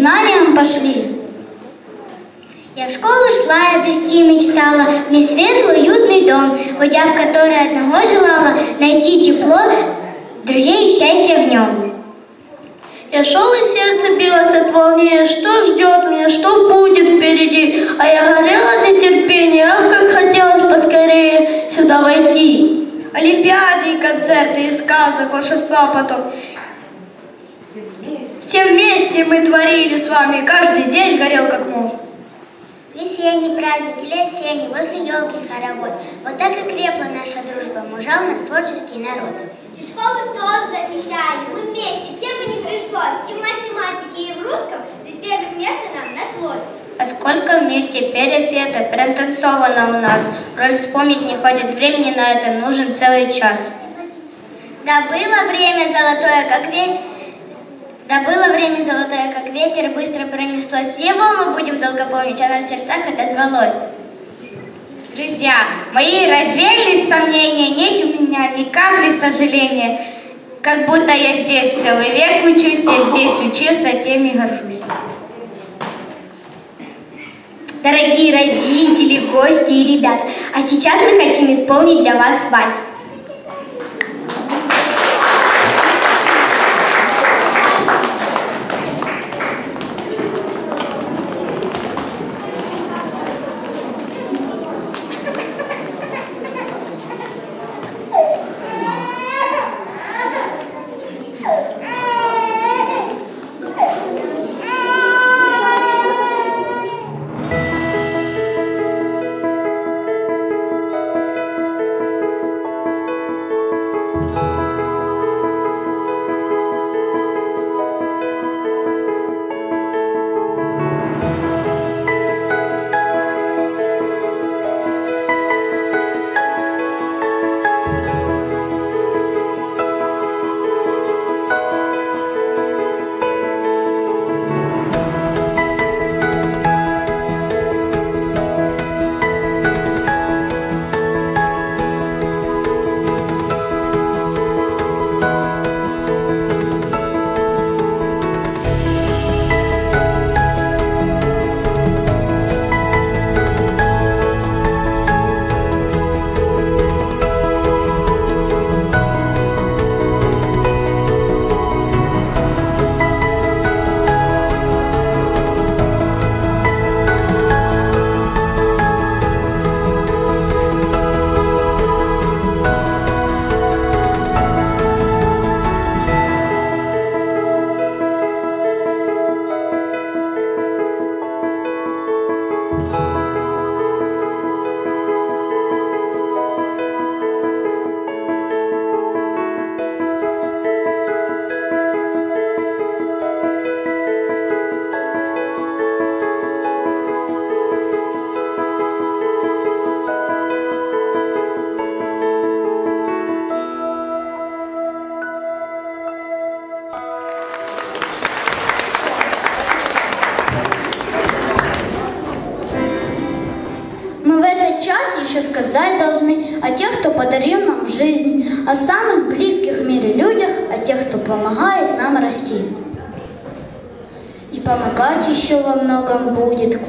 знаниям пошли. Я в школу шла и обрести мечтала, мне светлый, уютный дом, войдя в который одного желала найти тепло, друзей и счастье в нем. Я шел и сердце билось от волнения, что ждет меня, что будет впереди. А я горела от нетерпения, ах, как хотелось поскорее сюда войти. Олимпиады и концерты, и сказок, волшебства потом. Все вместе мы творили с вами, каждый здесь горел как мог. Весенний праздник или осенний, возле елки хоровод. Вот так и крепла наша дружба, мужал нас творческий народ. Эти школы тоже защищали, мы вместе, где бы ни пришлось. И в математике, и в русском здесь бегать место нам нашлось. А сколько вместе перепето, протанцовано у нас. Роль вспомнить не хватит времени на это, нужен целый час. Да было время золотое, как ветер. Да было время золотое, как ветер, быстро пронеслось. Его мы будем долго помнить, оно в сердцах отозвалось. Друзья, мои развеялись сомнения, нет у меня ни капли сожаления. Как будто я здесь целый век учусь, я здесь учился, тем и горжусь. Дорогие родители, гости и ребята, а сейчас мы хотим исполнить для вас вальс.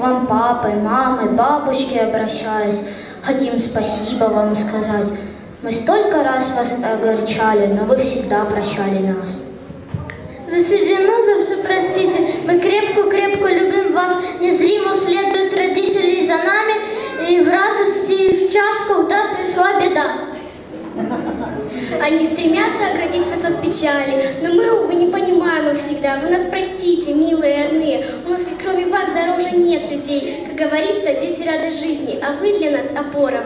Вам папы, мамы, бабушки обращаясь. Хотим спасибо вам сказать. Мы столько раз вас огорчали, но вы всегда прощали нас. Засидено за все простите, мы крепко-крепко любим вас, незримо следуют родители за нами, и в радости, и в час, когда пришла беда. Они стремятся оградить вас от печали, но мы, увы, не понимаем их всегда. Вы нас простите, милые родные, у нас ведь кроме вас дороже нет людей. Как говорится, дети рады жизни, а вы для нас опора.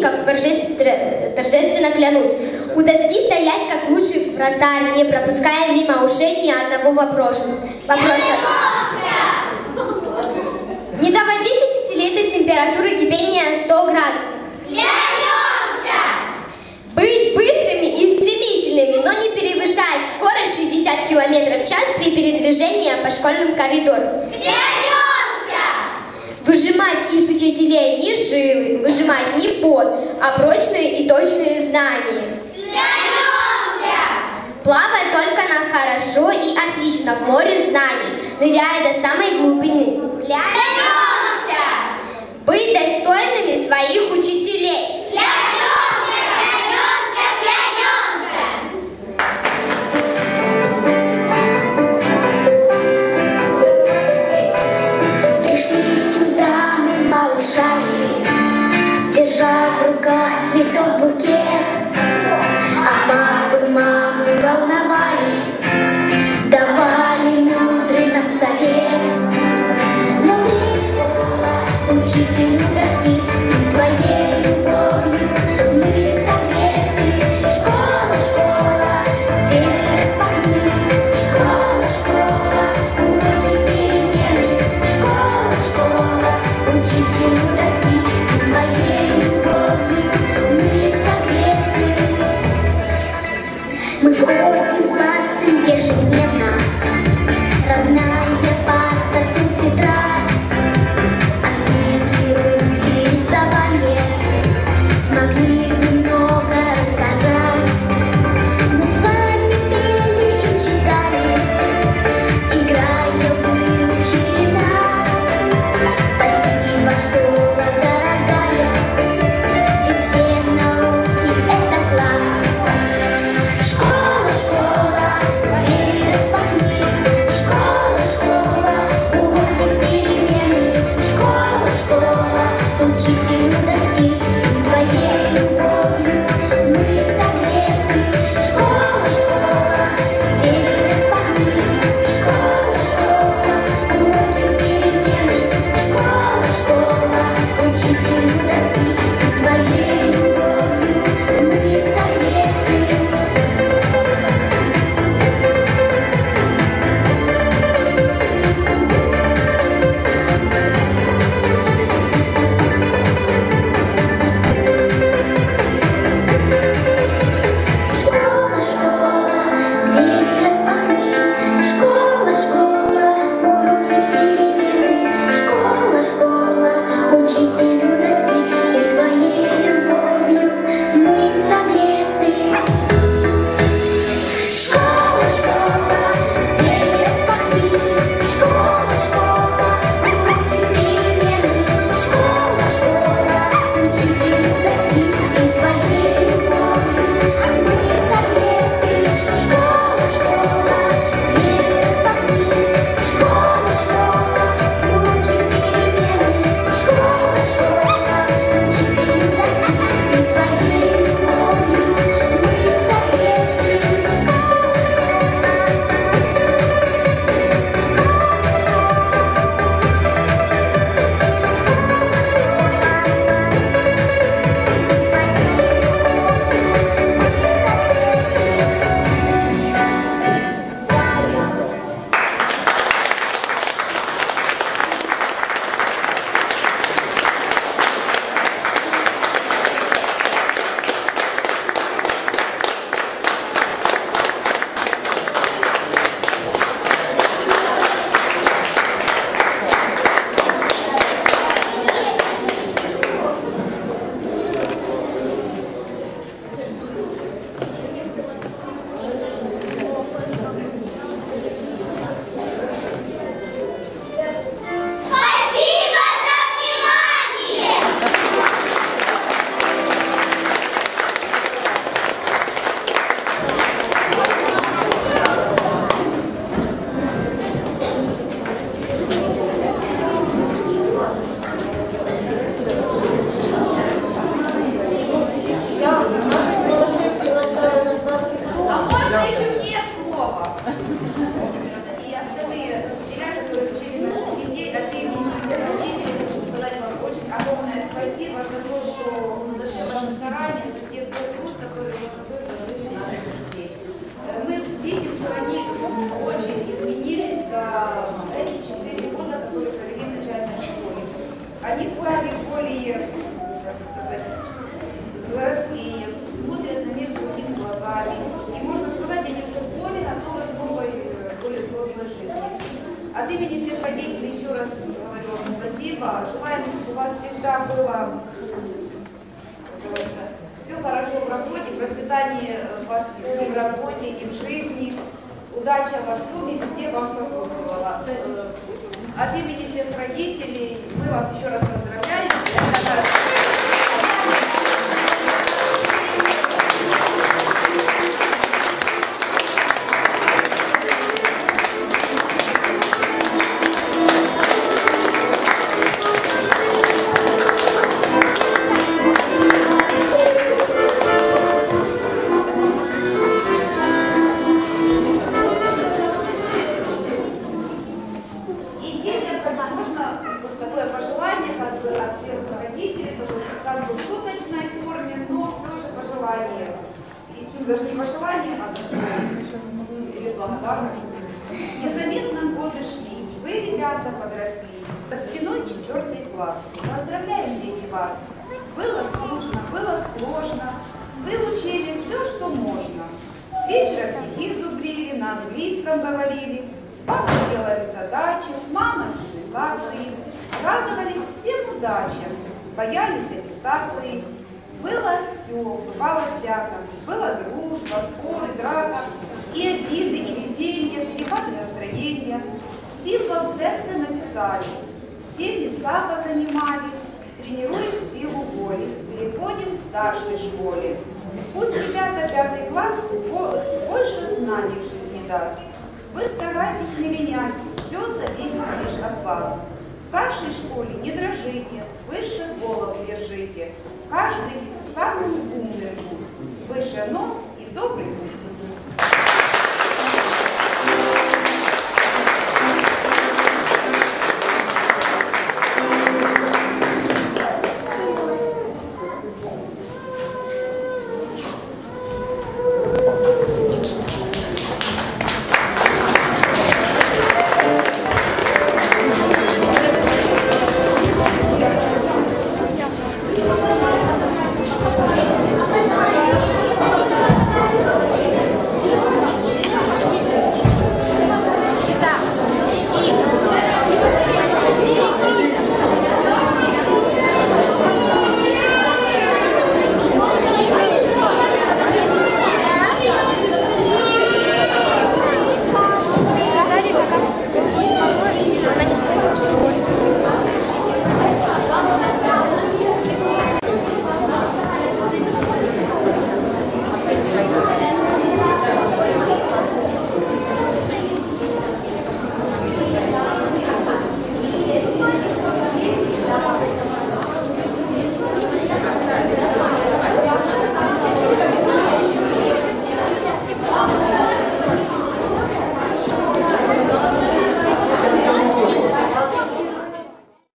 соперников, торжественно клянусь, у доски стоять как лучший вратарь, не пропуская мимо ушей ни одного вопроса. вопроса. Не доводите учителей до температуры кипения 100 градусов. Клянемся! Быть быстрыми и стремительными, но не перевышать скорость 60 км в час при передвижении по школьным коридорам. Клянемся! Выжимать из учителей не жилы, выжимать не пот, а прочные и точные знания. Вернемся! Плавай только на хорошо и отлично в море знаний, ныряя до самой глубины. Вернемся! Быть достойными своих учителей.